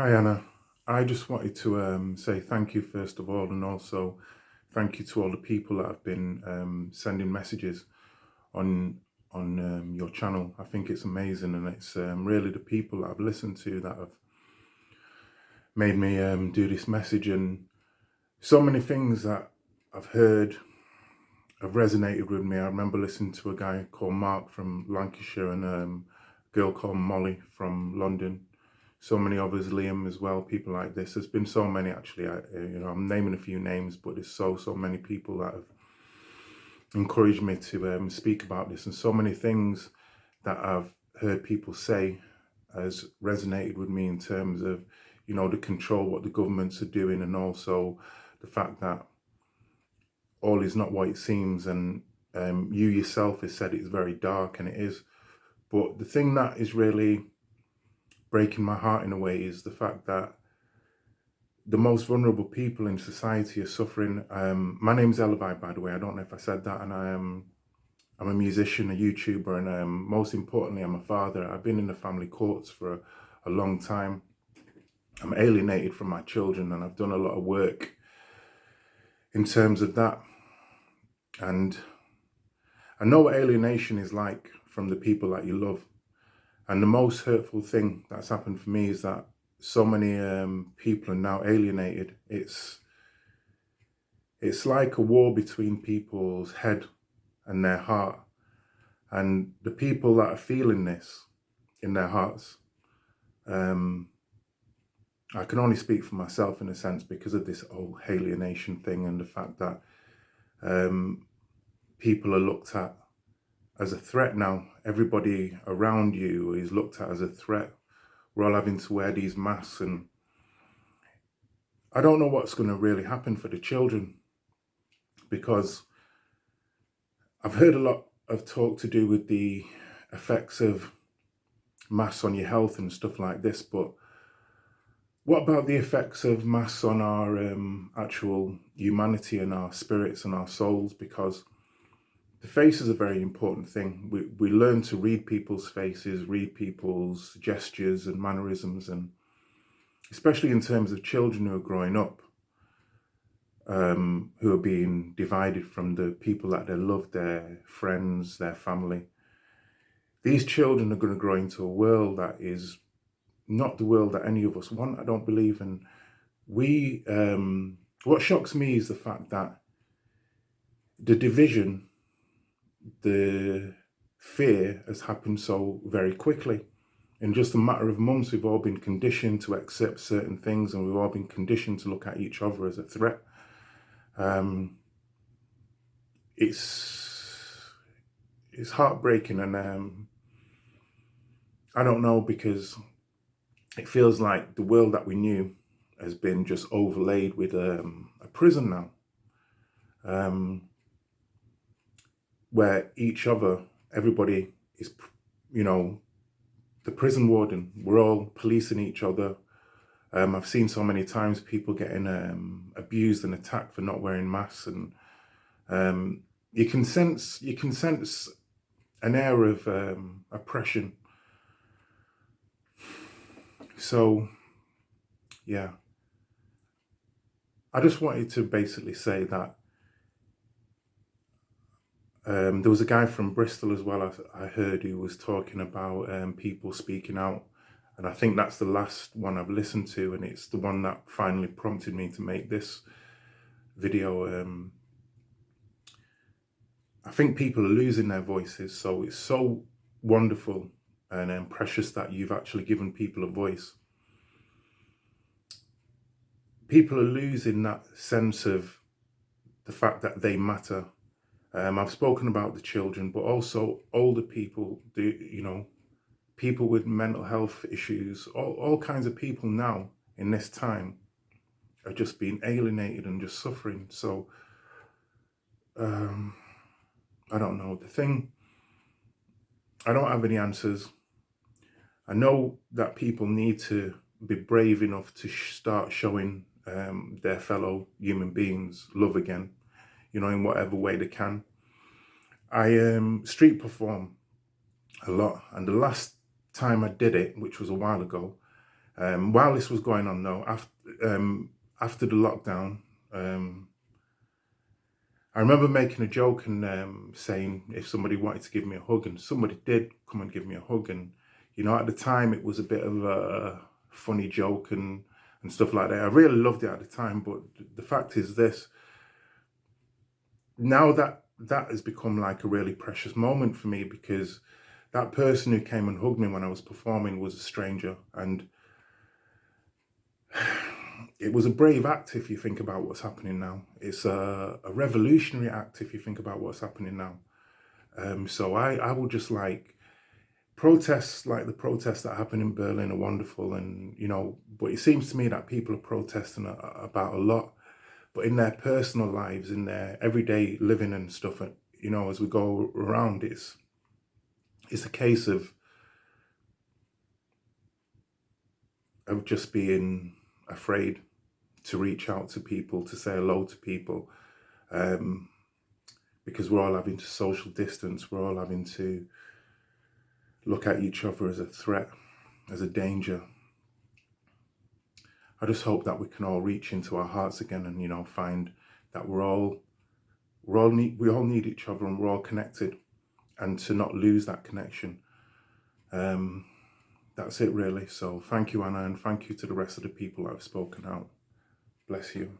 Hi Anna, I just wanted to um, say thank you first of all and also thank you to all the people that have been um, sending messages on on um, your channel. I think it's amazing and it's um, really the people that I've listened to that have made me um, do this message and so many things that I've heard have resonated with me. I remember listening to a guy called Mark from Lancashire and um, a girl called Molly from London. So many others, Liam as well, people like this. There's been so many actually. I, you know, I'm naming a few names, but there's so so many people that have encouraged me to um, speak about this, and so many things that I've heard people say has resonated with me in terms of, you know, the control what the governments are doing, and also the fact that all is not what it seems and um, you yourself has said it's very dark and it is but the thing that is really breaking my heart in a way is the fact that the most vulnerable people in society are suffering. Um, my name's Elevai by the way. I don't know if I said that. And I am I'm a musician a YouTuber and um, most importantly I'm a father. I've been in the family courts for a, a long time. I'm alienated from my children and I've done a lot of work in terms of that. And I know what alienation is like from the people that you love. And the most hurtful thing that's happened for me is that so many um, people are now alienated. It's it's like a war between people's head and their heart. And the people that are feeling this in their hearts, um, I can only speak for myself in a sense because of this whole alienation thing and the fact that um, people are looked at as a threat now. Everybody around you is looked at as a threat. We're all having to wear these masks and I don't know what's going to really happen for the children because I've heard a lot of talk to do with the effects of masks on your health and stuff like this, but what about the effects of masks on our um, actual humanity and our spirits and our souls? Because the face is a very important thing. We, we learn to read people's faces, read people's gestures and mannerisms, and especially in terms of children who are growing up, um, who are being divided from the people that they love, their friends, their family. These children are going to grow into a world that is not the world that any of us want, I don't believe. And we, um, what shocks me is the fact that the division the fear has happened so very quickly. In just a matter of months, we've all been conditioned to accept certain things and we've all been conditioned to look at each other as a threat. Um, it's, it's heartbreaking and um, I don't know because it feels like the world that we knew has been just overlaid with um, a prison now. Um, where each other, everybody is, you know, the prison warden, we're all policing each other. Um, I've seen so many times people getting um, abused and attacked for not wearing masks and um, you can sense, you can sense an air of um, oppression. So, yeah. I just wanted to basically say that um, there was a guy from Bristol as well, I, I heard, who was talking about um, people speaking out. And I think that's the last one I've listened to. And it's the one that finally prompted me to make this video. Um, I think people are losing their voices. So it's so wonderful and um, precious that you've actually given people a voice. People are losing that sense of the fact that they matter um, I've spoken about the children, but also older people, the, you know, people with mental health issues, all, all kinds of people now in this time are just being alienated and just suffering. So, um, I don't know. The thing, I don't have any answers. I know that people need to be brave enough to sh start showing um, their fellow human beings love again you know, in whatever way they can. I um, street perform a lot. And the last time I did it, which was a while ago, Um, while this was going on, though, after um, after the lockdown, um, I remember making a joke and um, saying if somebody wanted to give me a hug, and somebody did come and give me a hug, and you know, at the time it was a bit of a funny joke and and stuff like that. I really loved it at the time, but the fact is this: now that that has become like a really precious moment for me because that person who came and hugged me when I was performing was a stranger, and it was a brave act if you think about what's happening now. It's a, a revolutionary act if you think about what's happening now. Um, so I, I would just like protests like the protests that happen in Berlin are wonderful and you know but it seems to me that people are protesting about a lot but in their personal lives in their everyday living and stuff and you know as we go around it's it's a case of of just being afraid to reach out to people, to say hello to people, um, because we're all having to social distance, we're all having to look at each other as a threat, as a danger. I just hope that we can all reach into our hearts again and, you know, find that we're all, we're all need, we all need each other and we're all connected and to not lose that connection. Um, that's it really. So thank you, Anna, and thank you to the rest of the people that have spoken out. Bless you.